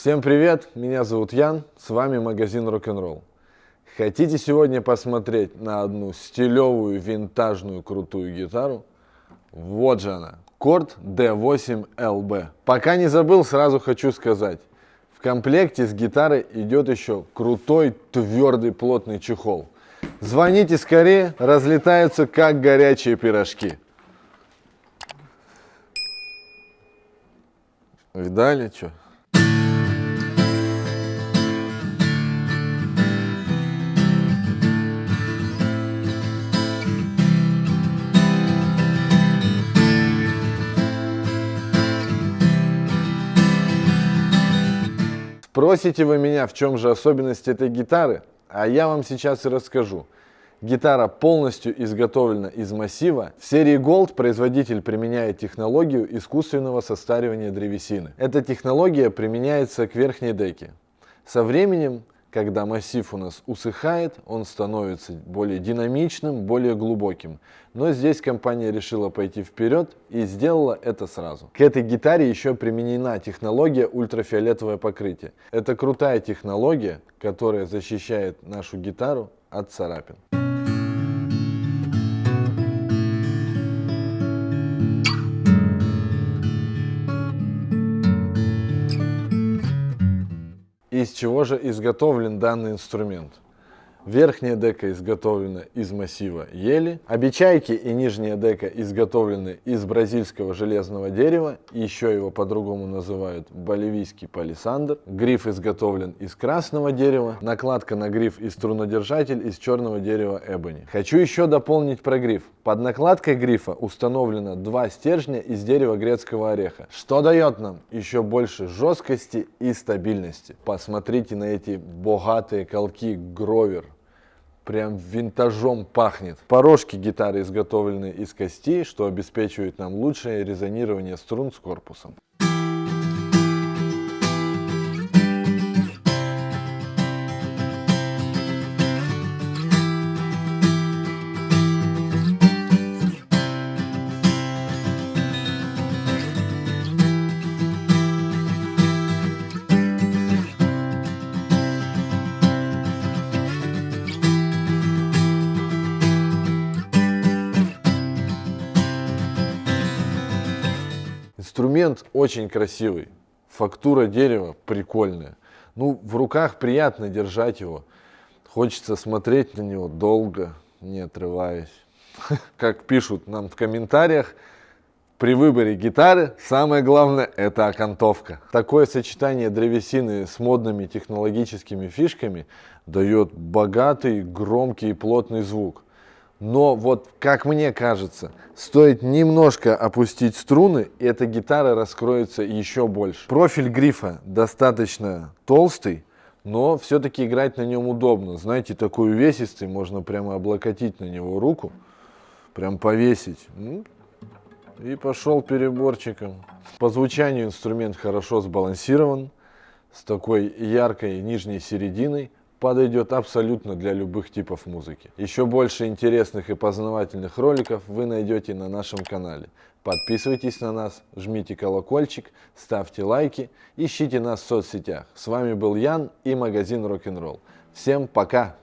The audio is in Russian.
Всем привет, меня зовут Ян, с вами магазин Rock'n'Roll. Хотите сегодня посмотреть на одну стилевую, винтажную, крутую гитару? Вот же она, Корд D8LB. Пока не забыл, сразу хочу сказать. В комплекте с гитарой идет еще крутой, твердый, плотный чехол. Звоните скорее, разлетаются как горячие пирожки. Видали, что? Спросите вы меня, в чем же особенность этой гитары, а я вам сейчас и расскажу. Гитара полностью изготовлена из массива. В серии Gold производитель применяет технологию искусственного состаривания древесины. Эта технология применяется к верхней деке. Со временем когда массив у нас усыхает, он становится более динамичным, более глубоким. Но здесь компания решила пойти вперед и сделала это сразу. К этой гитаре еще применена технология ультрафиолетовое покрытие. Это крутая технология, которая защищает нашу гитару от царапин. Чего же изготовлен данный инструмент? Верхняя дека изготовлена из массива ели, обечайки и нижняя дека изготовлены из бразильского железного дерева, еще его по-другому называют боливийский палисандр. Гриф изготовлен из красного дерева, накладка на гриф и струнодержатель из черного дерева эбони. Хочу еще дополнить про гриф. Под накладкой грифа установлено два стержня из дерева грецкого ореха, что дает нам еще больше жесткости и стабильности. Посмотрите на эти богатые колки Гровер прям винтажом пахнет. Порожки гитары изготовлены из костей, что обеспечивает нам лучшее резонирование струн с корпусом. Инструмент очень красивый, фактура дерева прикольная. Ну, в руках приятно держать его. Хочется смотреть на него долго, не отрываясь. Как пишут нам в комментариях, при выборе гитары самое главное это окантовка. Такое сочетание древесины с модными технологическими фишками дает богатый, громкий и плотный звук. Но вот, как мне кажется, стоит немножко опустить струны, и эта гитара раскроется еще больше. Профиль грифа достаточно толстый, но все-таки играть на нем удобно. Знаете, такой увесистый, можно прямо облокотить на него руку, прям повесить. И пошел переборчиком. По звучанию инструмент хорошо сбалансирован, с такой яркой нижней серединой подойдет абсолютно для любых типов музыки. Еще больше интересных и познавательных роликов вы найдете на нашем канале. Подписывайтесь на нас, жмите колокольчик, ставьте лайки, ищите нас в соцсетях. С вами был Ян и магазин Rock'n'Roll. Всем пока!